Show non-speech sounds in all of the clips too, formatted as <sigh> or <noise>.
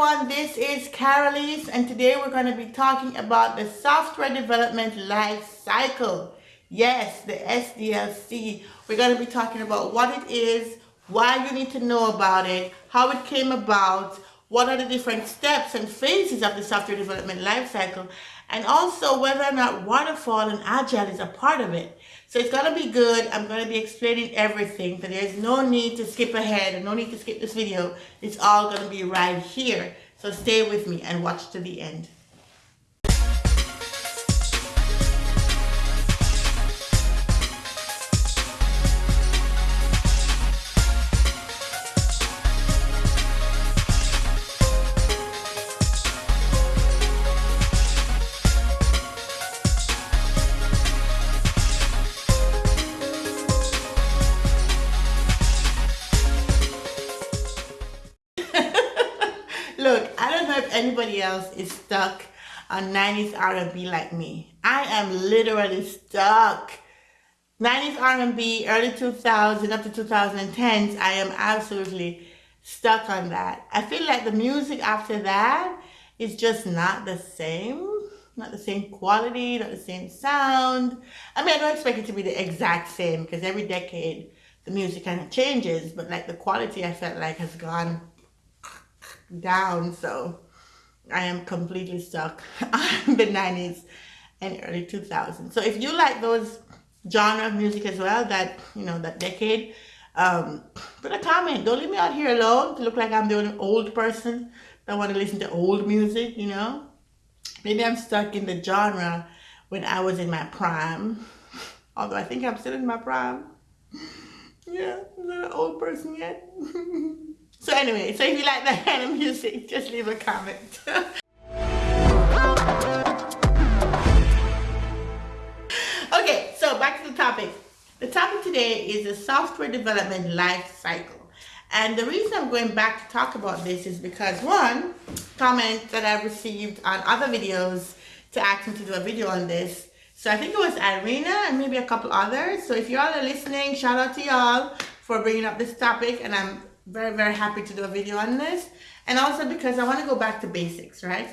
everyone, this is Carolise and today we're going to be talking about the software development life cycle. Yes, the SDLC. We're going to be talking about what it is, why you need to know about it, how it came about, what are the different steps and phases of the software development life cycle, and also whether or not waterfall and agile is a part of it. So it's going to be good. I'm going to be explaining everything. So there's no need to skip ahead and no need to skip this video. It's all going to be right here. So stay with me and watch to the end. Anybody else is stuck on 90s R&B like me. I am literally stuck. 90s R&B, early 2000s up to 2010s, I am absolutely stuck on that. I feel like the music after that is just not the same. Not the same quality, not the same sound. I mean, I don't expect it to be the exact same because every decade the music kind of changes, but like the quality I felt like has gone down. So I am completely stuck <laughs> on the 90s and early 2000s. So if you like those genre of music as well, that, you know, that decade, um, put a comment. Don't leave me out here alone to look like I'm the only old person that want to listen to old music, you know. Maybe I'm stuck in the genre when I was in my prime. <laughs> Although I think I'm still in my prime. <laughs> Yeah, I'm not an old person yet. So anyway, so if you like the of music, just leave a comment. <laughs> okay, so back to the topic. The topic today is the software development life cycle. And the reason I'm going back to talk about this is because one, comment that I've received on other videos to ask me to do a video on this. So I think it was Irina and maybe a couple others. So if y'all are listening, shout out to y'all for bringing up this topic and I'm very, very happy to do a video on this. And also because I want to go back to basics, right?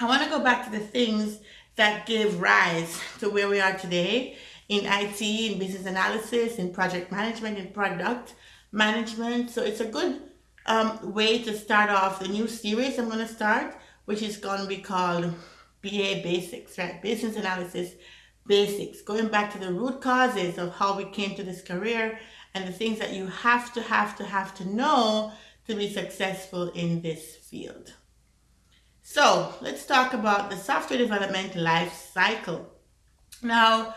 I want to go back to the things that give rise to where we are today in IT, in business analysis, in project management, in product management. So it's a good um, way to start off the new series I'm going to start, which is going to be called BA Basics, right? Business Analysis Basics, going back to the root causes of how we came to this career and the things that you have to, have to, have to know to be successful in this field. So let's talk about the software development life cycle. Now,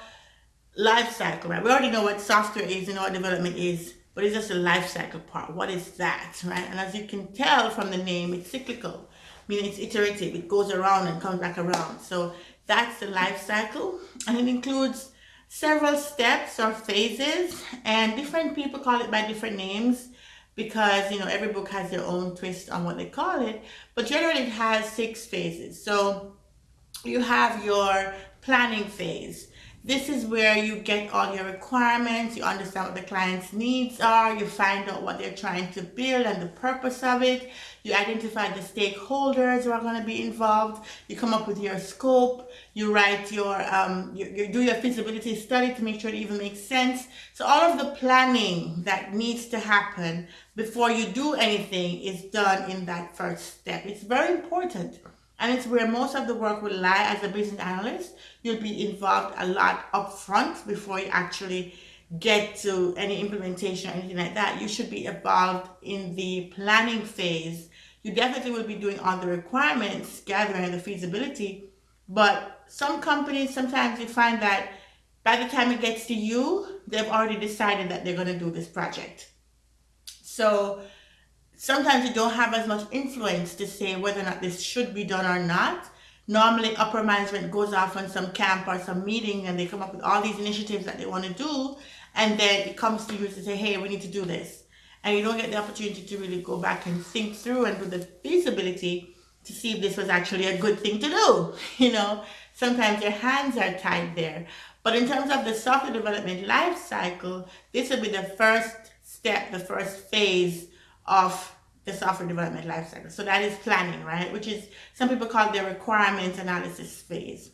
life cycle, right? We already know what software is and what development is, but it's just the life cycle part. What is that, right? And as you can tell from the name, it's cyclical, meaning it's iterative. It goes around and comes back around. So that's the life cycle, and it includes several steps or phases and different people call it by different names because you know every book has their own twist on what they call it but generally it has six phases. So you have your planning phase this is where you get all your requirements, you understand what the client's needs are, you find out what they're trying to build and the purpose of it, you identify the stakeholders who are going to be involved, you come up with your scope, you write your, um, you, you do your feasibility study to make sure it even makes sense. So all of the planning that needs to happen before you do anything is done in that first step. It's very important. And it's where most of the work will lie as a business analyst. You'll be involved a lot up front before you actually get to any implementation or anything like that. You should be involved in the planning phase. You definitely will be doing all the requirements, gathering the feasibility. But some companies, sometimes you find that by the time it gets to you, they've already decided that they're going to do this project. So sometimes you don't have as much influence to say whether or not this should be done or not. Normally upper management goes off on some camp or some meeting and they come up with all these initiatives that they want to do and then it comes to you to say, hey, we need to do this. And you don't get the opportunity to really go back and think through and do the feasibility to see if this was actually a good thing to do. <laughs> You know, sometimes your hands are tied there. But in terms of the software development life cycle, this will be the first step, the first phase of the software development lifecycle. So that is planning, right? Which is some people call the requirements analysis phase.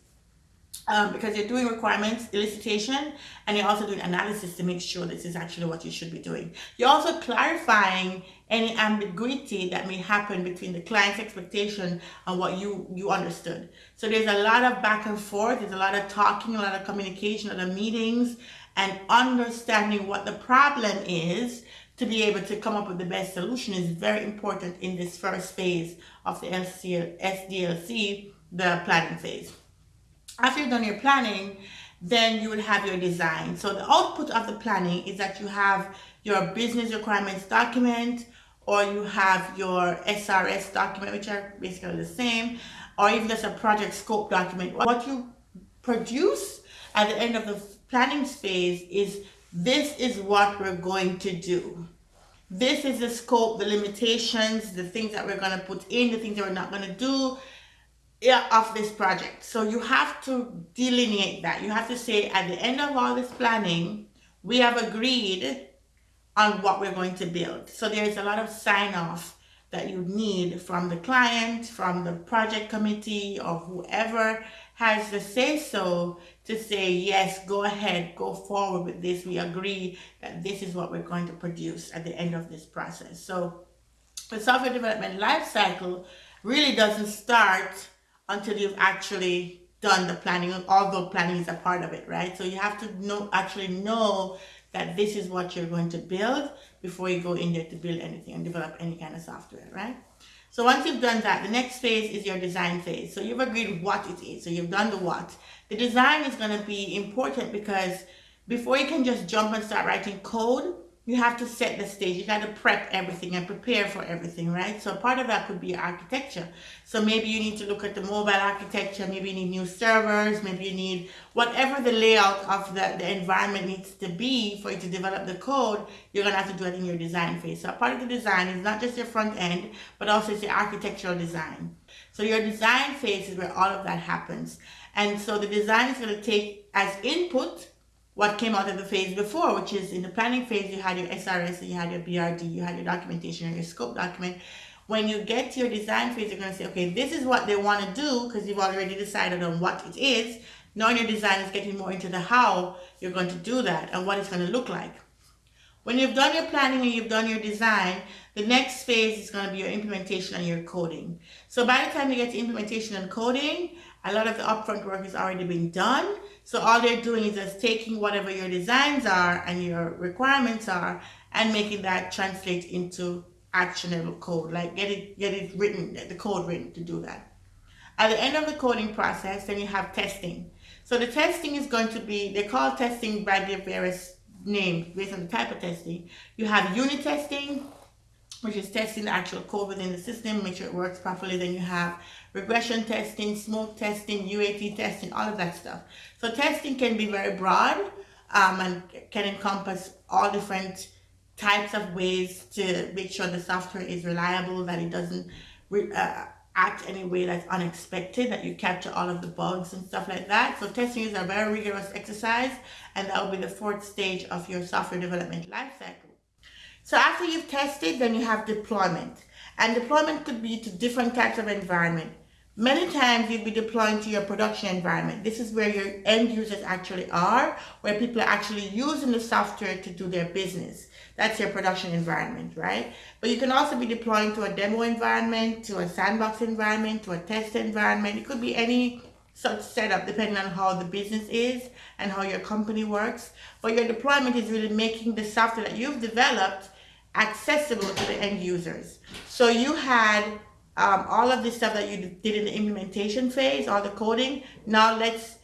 Um, because you're doing requirements elicitation and you're also doing analysis to make sure this is actually what you should be doing. You're also clarifying any ambiguity that may happen between the client's expectation and what you you understood. So there's a lot of back and forth, there's a lot of talking, a lot of communication, a lot of meetings, and understanding what the problem is to be able to come up with the best solution is very important in this first phase of the SDLC, the planning phase. After you've done your planning, then you will have your design. So the output of the planning is that you have your business requirements document or you have your SRS document, which are basically the same, or even just a project scope document. What you produce at the end of the planning phase is this is what we're going to do. This is the scope, the limitations, the things that we're going to put in, the things that we're not going to do of this project. So you have to delineate that. You have to say at the end of all this planning, we have agreed on what we're going to build. So there's a lot of sign off that you need from the client, from the project committee, or whoever has the say so to say, yes, go ahead, go forward with this. We agree that this is what we're going to produce at the end of this process. So the software development lifecycle really doesn't start until you've actually done the planning, although planning is a part of it, right? So you have to know actually know that this is what you're going to build before you go in there to build anything and develop any kind of software, right? So once you've done that, the next phase is your design phase. So you've agreed what it is. So you've done the what. The design is going to be important because before you can just jump and start writing code, you have to set the stage. You got to prep everything and prepare for everything, right? So part of that could be architecture. So maybe you need to look at the mobile architecture. Maybe you need new servers. Maybe you need whatever the layout of the, the environment needs to be for you to develop the code. You're going to have to do it in your design phase. So part of the design is not just your front end, but also it's your architectural design. So your design phase is where all of that happens. And so the design is going to take as input what came out of the phase before, which is in the planning phase, you had your SRS, and you had your BRD, you had your documentation and your scope document. When you get to your design phase, you're going to say, okay, this is what they want to do because you've already decided on what it is. Now your design is getting more into the how you're going to do that and what it's going to look like. When you've done your planning and you've done your design, the next phase is going to be your implementation and your coding. So by the time you get to implementation and coding, a lot of the upfront work has already been done. So all they're doing is just taking whatever your designs are and your requirements are and making that translate into actionable code, like get it, get it written, the code written to do that. At the end of the coding process, then you have testing. So the testing is going to be, they call testing by their various names based on the type of testing. You have unit testing, which is testing the actual code within the system, make sure it works properly. Then you have regression testing, smoke testing, UAT testing, all of that stuff. So testing can be very broad um, and can encompass all different types of ways to make sure the software is reliable, that it doesn't uh, act any way that's unexpected, that you capture all of the bugs and stuff like that. So testing is a very rigorous exercise and that will be the fourth stage of your software development lifecycle. So after you've tested, then you have deployment. And deployment could be to different types of environment. Many times you'll be deploying to your production environment. This is where your end users actually are, where people are actually using the software to do their business. That's your production environment, right? But you can also be deploying to a demo environment, to a sandbox environment, to a test environment. It could be any such setup depending on how the business is and how your company works. But your deployment is really making the software that you've developed accessible to the end users. So you had um, all of this stuff that you did in the implementation phase, all the coding. Now let's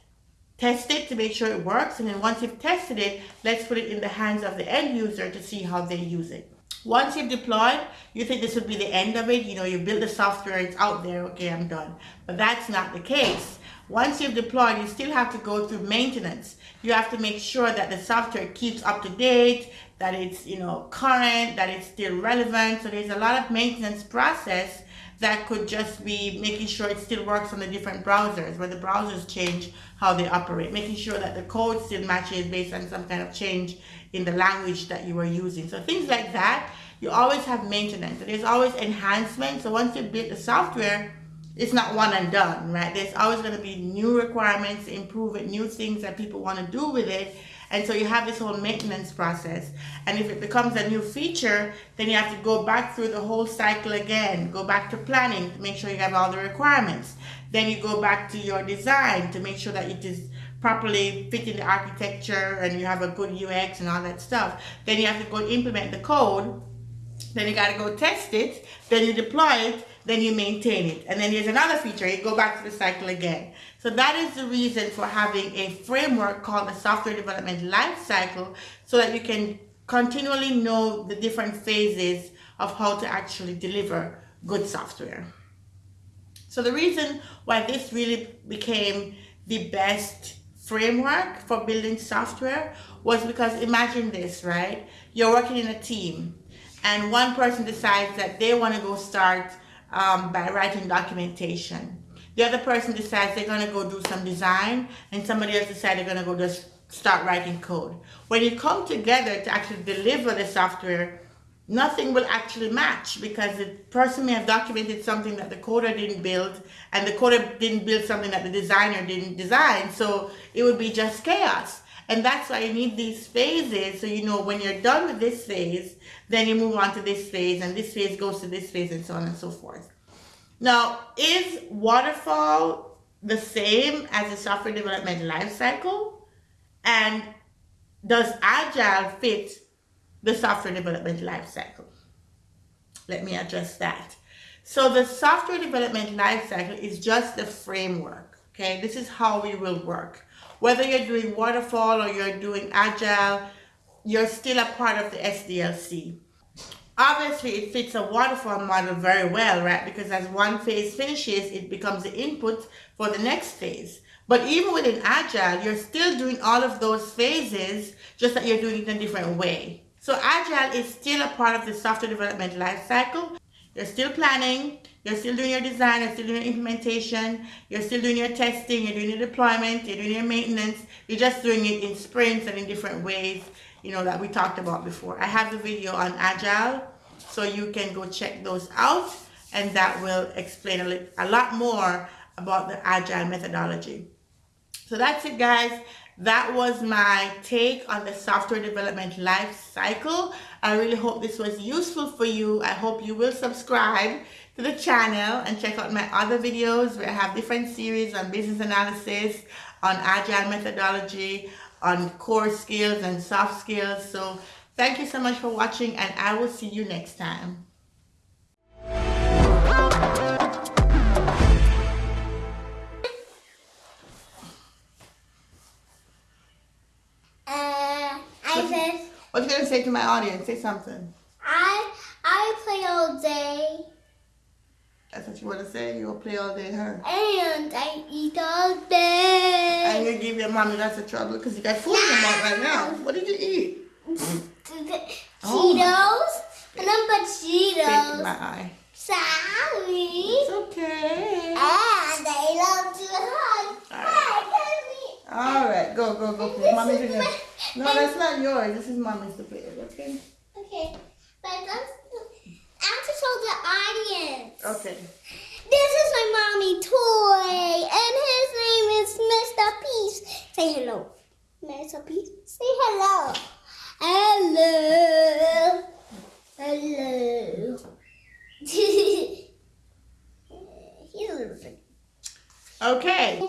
test it to make sure it works. And then once you've tested it, let's put it in the hands of the end user to see how they use it. Once you've deployed, you think this would be the end of it. You know, you build the software, it's out there, okay, I'm done. But that's not the case. Once you've deployed, you still have to go through maintenance. You have to make sure that the software keeps up to date, that it's you know current, that it's still relevant. So there's a lot of maintenance process that could just be making sure it still works on the different browsers, where the browsers change how they operate, making sure that the code still matches based on some kind of change in the language that you were using. So things like that you always have maintenance. There's always enhancement. So once you build the software, it's not one and done, right? There's always going to be new requirements, improve it, new things that people want to do with it. And so you have this whole maintenance process. And if it becomes a new feature, then you have to go back through the whole cycle again, go back to planning to make sure you have all the requirements. Then you go back to your design to make sure that it is properly fitting the architecture and you have a good UX and all that stuff. Then you have to go implement the code. Then you got to go test it. Then you deploy it. Then you maintain it. And then there's another feature. You go back to the cycle again. So that is the reason for having a framework called the software development life cycle so that you can continually know the different phases of how to actually deliver good software. So the reason why this really became the best framework for building software was because imagine this, right? You're working in a team and one person decides that they want to go start um, by writing documentation the other person decides they're going to go do some design and somebody else decides they're going to go just start writing code. When you come together to actually deliver the software, nothing will actually match because the person may have documented something that the coder didn't build and the coder didn't build something that the designer didn't design. So it would be just chaos. And that's why you need these phases. So you know when you're done with this phase, then you move on to this phase and this phase goes to this phase and so on and so forth. Now, is waterfall the same as the software development lifecycle? And does agile fit the software development lifecycle? Let me address that. So the software development lifecycle is just the framework. Okay, this is how we will work. Whether you're doing waterfall or you're doing agile, you're still a part of the SDLC. Obviously, it fits a waterfall model very well, right? Because as one phase finishes, it becomes the input for the next phase. But even within Agile, you're still doing all of those phases, just that you're doing it in a different way. So Agile is still a part of the software development lifecycle. You're still planning, you're still doing your design, you're still doing your implementation, you're still doing your testing, you're doing your deployment, you're doing your maintenance. You're just doing it in sprints and in different ways you know, that we talked about before. I have the video on Agile, so you can go check those out, and that will explain a, a lot more about the Agile methodology. So that's it, guys. That was my take on the software development life cycle. I really hope this was useful for you. I hope you will subscribe to the channel and check out my other videos where I have different series on business analysis, on agile methodology, on core skills and soft skills. So thank you so much for watching and I will see you next time. Uh, I said. What you gonna say to my audience? Say something. I I play all day. That's what you want to say? You'll play all day, huh? And I eat all day. And you give your mommy lots of trouble because you got food in your mouth right now. What did you eat? Oh. Cheetos. Oh. Number Cheetos. in my eye. Sorry. It's okay. And I love to hug. All right. All right, go, go, go. Play. Mommy's in there. No, that's not yours. This is mommy's to play with, okay? Okay. But that's to show the audience. Okay. This is my mommy toy, and his name is Mr. Peace. Say hello. Mr. Peace, say hello. Hello. Hello. He's a little bit. Okay.